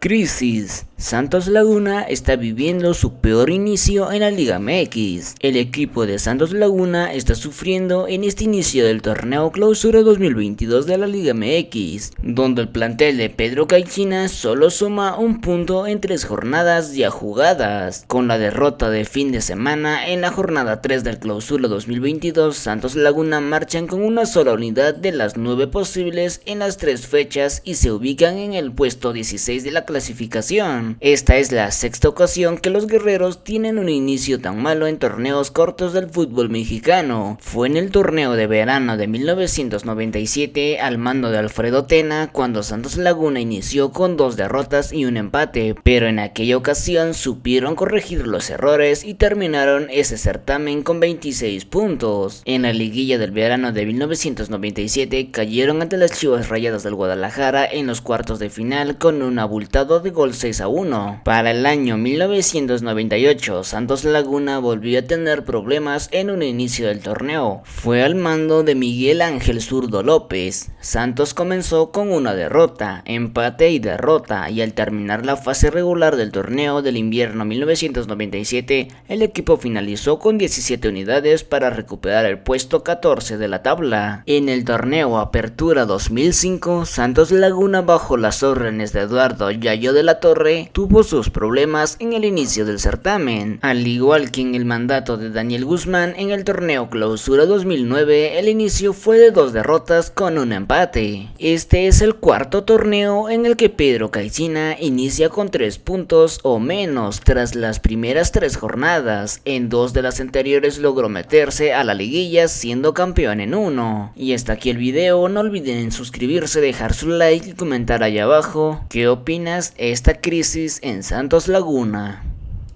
Crisis. Santos Laguna está viviendo su peor inicio en la Liga MX. El equipo de Santos Laguna está sufriendo en este inicio del torneo clausura 2022 de la Liga MX, donde el plantel de Pedro Caixina solo suma un punto en tres jornadas ya jugadas. Con la derrota de fin de semana en la jornada 3 del clausura 2022, Santos Laguna marchan con una sola unidad de las nueve posibles en las tres fechas y se ubican en el puesto 16 de la clasificación. Esta es la sexta ocasión que los guerreros tienen un inicio tan malo en torneos cortos del fútbol mexicano. Fue en el torneo de verano de 1997 al mando de Alfredo Tena cuando Santos Laguna inició con dos derrotas y un empate, pero en aquella ocasión supieron corregir los errores y terminaron ese certamen con 26 puntos. En la liguilla del verano de 1997 cayeron ante las Chivas Rayadas del Guadalajara en los cuartos de final con un abultado de gol 6 a 1. Para el año 1998, Santos Laguna volvió a tener problemas en un inicio del torneo. Fue al mando de Miguel Ángel Zurdo López. Santos comenzó con una derrota, empate y derrota, y al terminar la fase regular del torneo del invierno 1997, el equipo finalizó con 17 unidades para recuperar el puesto 14 de la tabla. En el torneo Apertura 2005, Santos Laguna bajo las órdenes de Eduardo Yayo de la Torre tuvo sus problemas en el inicio del certamen. Al igual que en el mandato de Daniel Guzmán en el torneo Clausura 2009, el inicio fue de dos derrotas con un empate. Este es el cuarto torneo en el que Pedro Caixina inicia con tres puntos o menos tras las primeras tres jornadas. En dos de las anteriores logró meterse a la liguilla siendo campeón en uno. Y hasta aquí el video, no olviden suscribirse, dejar su like y comentar ahí abajo qué opinas esta crisis en Santos Laguna.